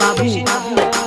বাবু।